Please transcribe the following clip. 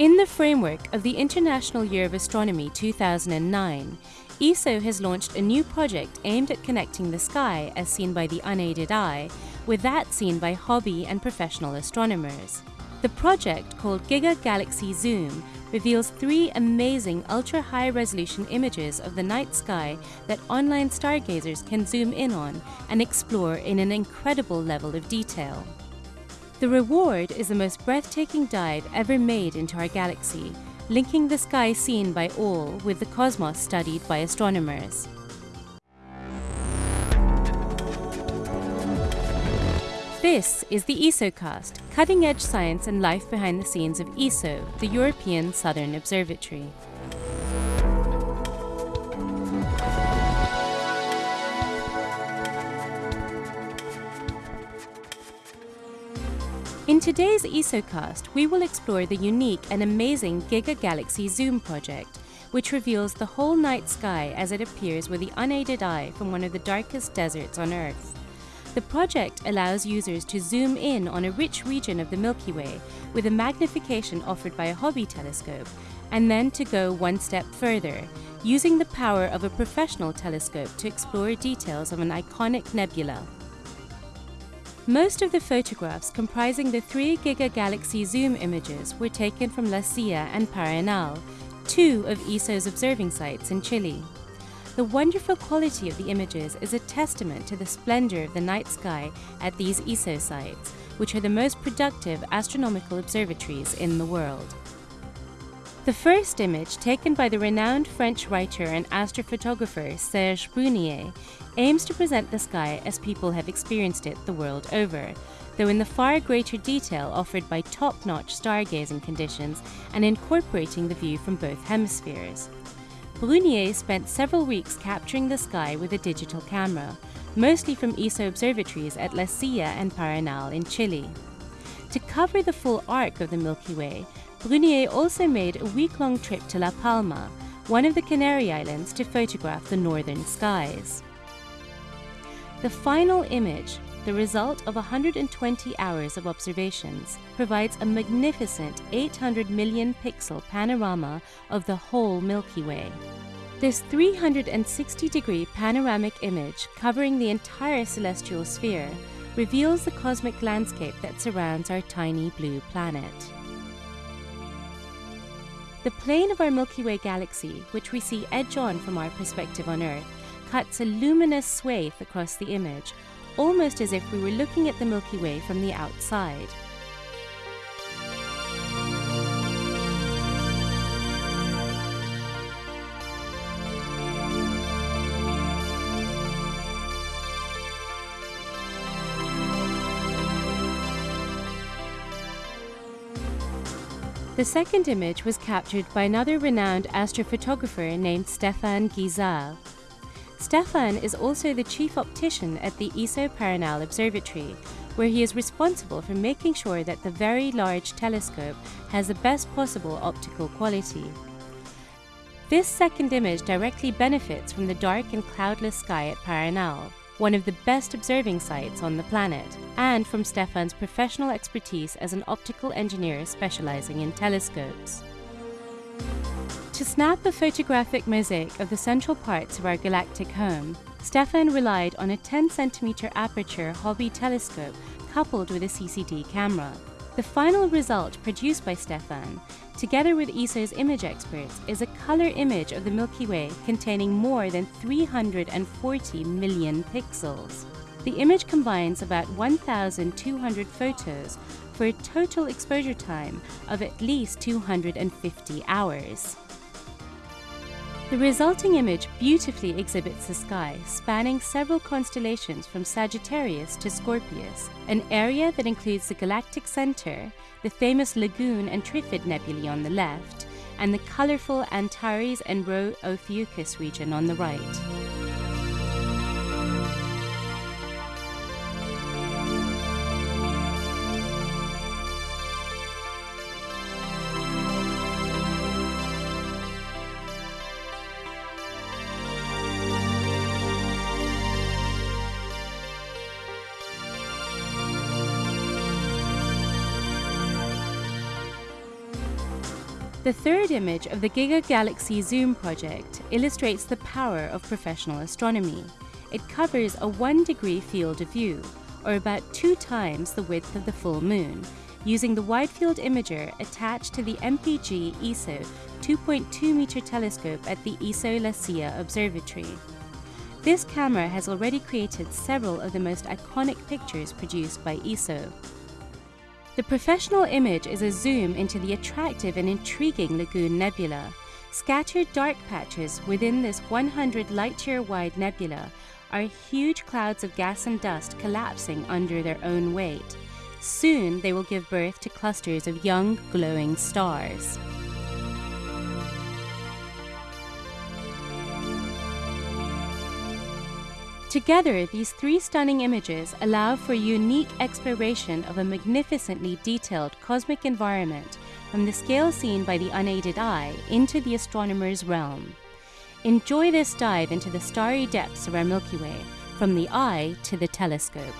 In the framework of the International Year of Astronomy 2009, ESO has launched a new project aimed at connecting the sky as seen by the unaided eye with that seen by hobby and professional astronomers. The project, called Giga Galaxy Zoom, reveals three amazing ultra-high resolution images of the night sky that online stargazers can zoom in on and explore in an incredible level of detail. The reward is the most breathtaking dive ever made into our galaxy, linking the sky seen by all with the cosmos studied by astronomers. This is the ESOcast, cutting edge science and life behind the scenes of ESO, the European Southern Observatory. In today's ESOcast, we will explore the unique and amazing Giga Galaxy Zoom project, which reveals the whole night sky as it appears with the unaided eye from one of the darkest deserts on Earth. The project allows users to zoom in on a rich region of the Milky Way with a magnification offered by a hobby telescope, and then to go one step further, using the power of a professional telescope to explore details of an iconic nebula. Most of the photographs comprising the 3 Giga Galaxy Zoom images were taken from La Silla and Paranal, two of ESO's observing sites in Chile. The wonderful quality of the images is a testament to the splendor of the night sky at these ESO sites, which are the most productive astronomical observatories in the world. The first image, taken by the renowned French writer and astrophotographer Serge Brunier, aims to present the sky as people have experienced it the world over, though in the far greater detail offered by top-notch stargazing conditions and incorporating the view from both hemispheres. Brunier spent several weeks capturing the sky with a digital camera, mostly from ESO observatories at La Silla and Paranal in Chile. To cover the full arc of the Milky Way, Brunier also made a week-long trip to La Palma, one of the Canary Islands, to photograph the northern skies. The final image, the result of 120 hours of observations, provides a magnificent 800 million pixel panorama of the whole Milky Way. This 360 degree panoramic image covering the entire celestial sphere reveals the cosmic landscape that surrounds our tiny blue planet. The plane of our Milky Way galaxy, which we see edge on from our perspective on Earth, cuts a luminous swathe across the image, almost as if we were looking at the Milky Way from the outside. The second image was captured by another renowned astrophotographer named Stefan Guisard. Stefan is also the chief optician at the ESO Paranal Observatory, where he is responsible for making sure that the very large telescope has the best possible optical quality. This second image directly benefits from the dark and cloudless sky at Paranal, one of the best observing sites on the planet, and from Stefan's professional expertise as an optical engineer specializing in telescopes. To snap a photographic mosaic of the central parts of our galactic home, Stefan relied on a 10 centimeter aperture hobby telescope coupled with a CCD camera. The final result produced by Stefan, together with ESO's image experts, is a color image of the Milky Way containing more than 340 million pixels. The image combines about 1,200 photos for a total exposure time of at least 250 hours. The resulting image beautifully exhibits the sky, spanning several constellations from Sagittarius to Scorpius, an area that includes the galactic center, the famous Lagoon and Trifid nebulae on the left, and the colorful Antares and Rho Ophiuchi region on the right. The third image of the Giga Galaxy Zoom project illustrates the power of professional astronomy. It covers a 1 degree field of view, or about two times the width of the full moon, using the wide field imager attached to the MPG ESO 2.2 meter telescope at the ESO La Silla Observatory. This camera has already created several of the most iconic pictures produced by ESO. The professional image is a zoom into the attractive and intriguing Lagoon Nebula. Scattered dark patches within this 100 light-year wide nebula are huge clouds of gas and dust collapsing under their own weight. Soon they will give birth to clusters of young, glowing stars. Together, these three stunning images allow for unique exploration of a magnificently detailed cosmic environment from the scale seen by the unaided eye into the astronomer's realm. Enjoy this dive into the starry depths of our Milky Way, from the eye to the telescope.